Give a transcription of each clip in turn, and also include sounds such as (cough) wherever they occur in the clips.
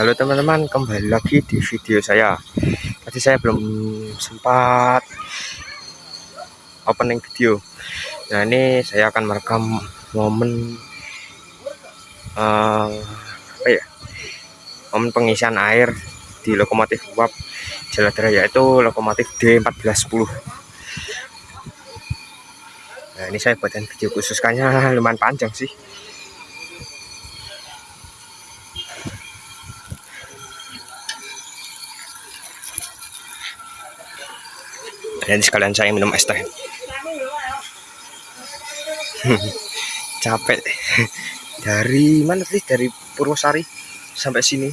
Halo teman-teman, kembali lagi di video saya. Tadi saya belum sempat opening video. Nah ini saya akan merekam momen uh, apa ya? Momen pengisian air di lokomotif uap Jaladara yaitu lokomotif D1410. Nah ini saya buatkan video khusus lumayan panjang sih. Dan sekalian saya minum es teh. (laughs) Capek. (laughs) Dari mana sih dari Purwosari sampai sini.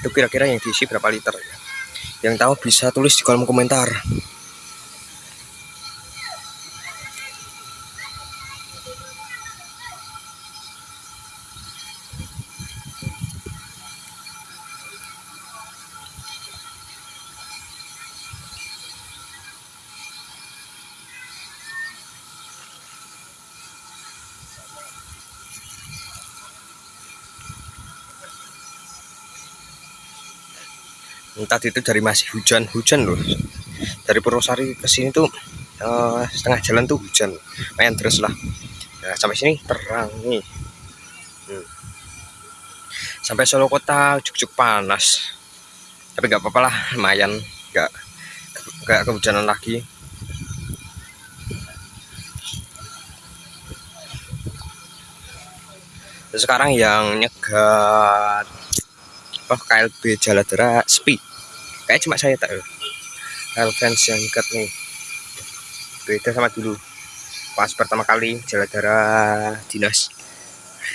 Itu kira-kira yang diisi berapa liter ya? Yang tahu bisa tulis di kolom komentar tadi itu dari masih hujan-hujan loh. Dari Purwosari ke sini tuh uh, setengah jalan tuh hujan. Main terus lah. Nah, sampai sini terang nih. Hmm. sampai Solo kota cukup panas. Tapi nggak apa-apa lah lumayan. Nggak nggak kehujanan lagi. Sekarang yang nyegat apa KLB Jaladara sepi. Kayak cuma saya tak KL fans yang ikat nih. Beda sama dulu. Pas pertama kali Jaladara dinas.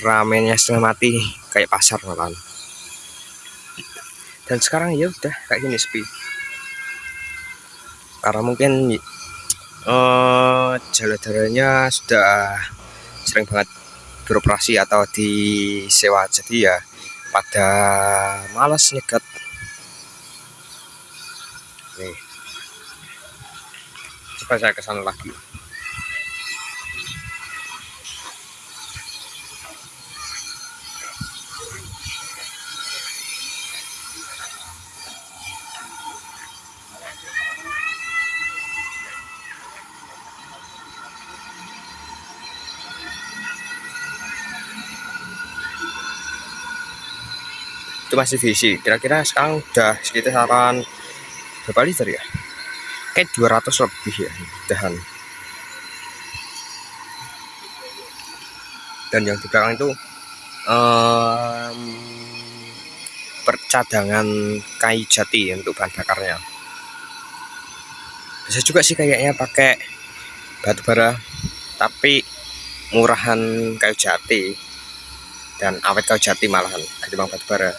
Ramennya setengah mati kayak pasar malam dan sekarang ya udah kayak gini sepi. Karena mungkin uh, jaladaranya sudah sering banget beroperasi atau disewa. Jadi ya pada malas nyegat. Nih. Coba saya ke sana lagi masih visi. Kira-kira sekarang udah sekitaran berapa liter ya? Kayak 200 lebih ya dahan dan yang di belakang itu um, percadangan kayu jati untuk bahan bakarnya. Bisa juga sih kayaknya pakai batu bara tapi murahan kayu jati dan awet kayu jati malahan ketimbang batu bara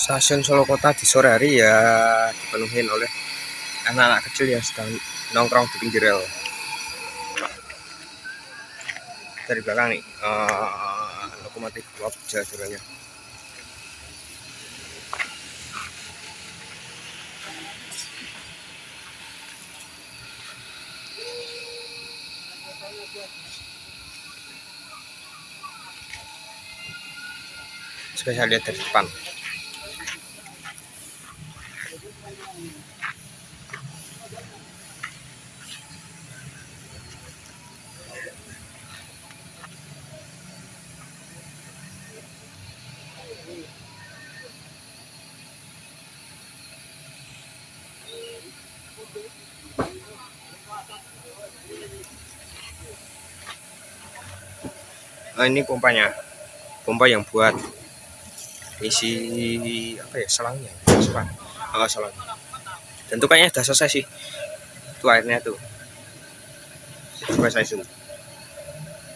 stasiun Solo Kota di sore hari ya dipenuhi oleh anak-anak kecil yang sedang nongkrong di pinggir rel dari belakang nih uh, lokomotif uap jalan Coba lihat dari depan. Nah, ini pompanya. Pompa yang buat isi apa ya selangnya selang. Oh salah dan tuh kayaknya udah selesai sih tuh airnya tuh. Selesai tuh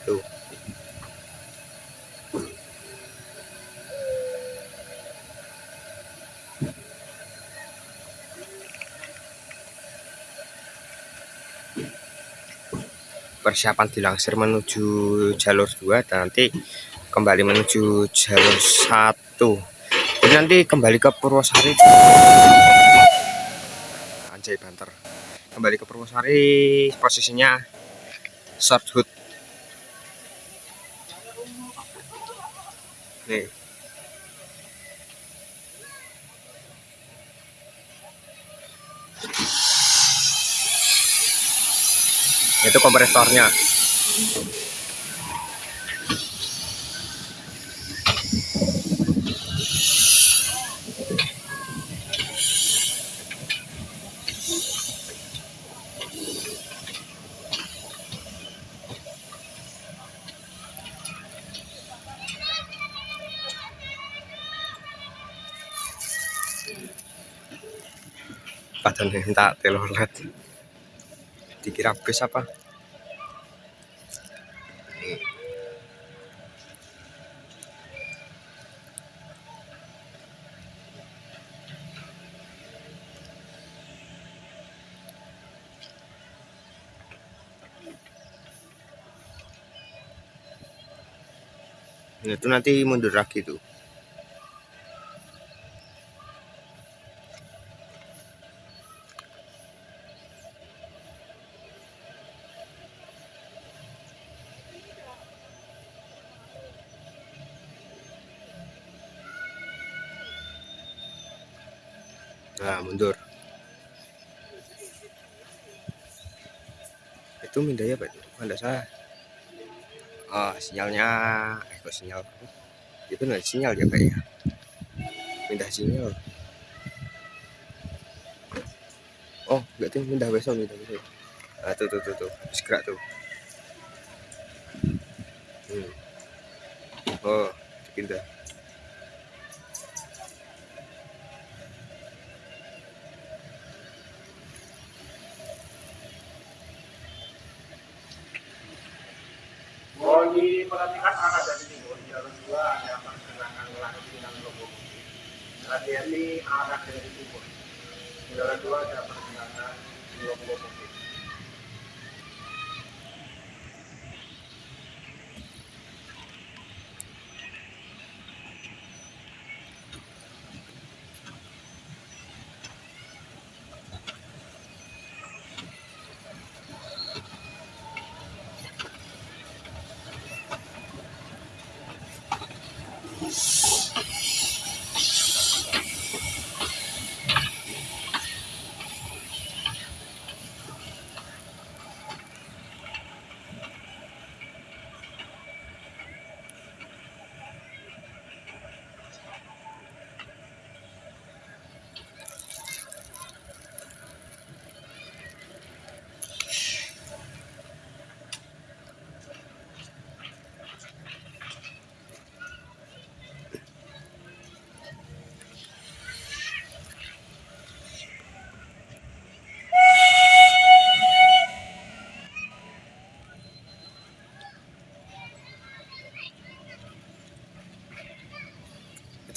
tuh persiapan dilangsir menuju jalur 2 dan nanti kembali menuju jalur 1 jadi nanti kembali ke Purwosari. Anjay banter. Kembali ke Purwosari posisinya short hood. Nih itu kompresornya. Padahal minta telolet dikira bus apa? Nah, itu nanti mundur lagi tuh mundur. Itu mindahnya apa itu? Ada salah. Oh sinyalnya eh kok sinyal? Itu nggak sinyal ya kayaknya pindah sinyal. Oh tuh pindah besok pindah besok. Ah tuh tuh tuh tuh. Segera tuh. Hmm. oh pindah diperhatikan arah dari timur jalan dua ada pergerakan langit dengan lokomotif hati-hati jalan dua ada lokomotif itu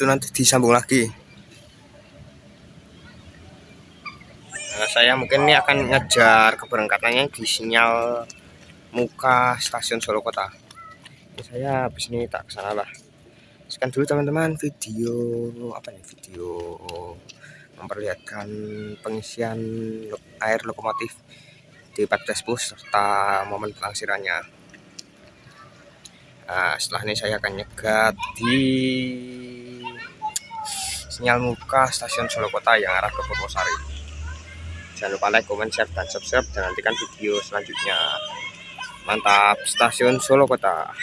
nanti disambung lagi. Nah, saya mungkin ini akan ngejar keberangkatannya di sinyal muka stasiun Solo Kota. Ini saya habis ini tak ke sana lah. Sekian dulu teman-teman video apa nih video memperlihatkan pengisian air lokomotif di 14 bus serta momen pelangsirannya nah, setelah ini saya akan nyegat di sinyal muka stasiun Solo Kota yang arah ke Purwosari. Jangan lupa like, comment, share, dan subscribe dan nantikan video selanjutnya. Mantap, stasiun Solo Kota.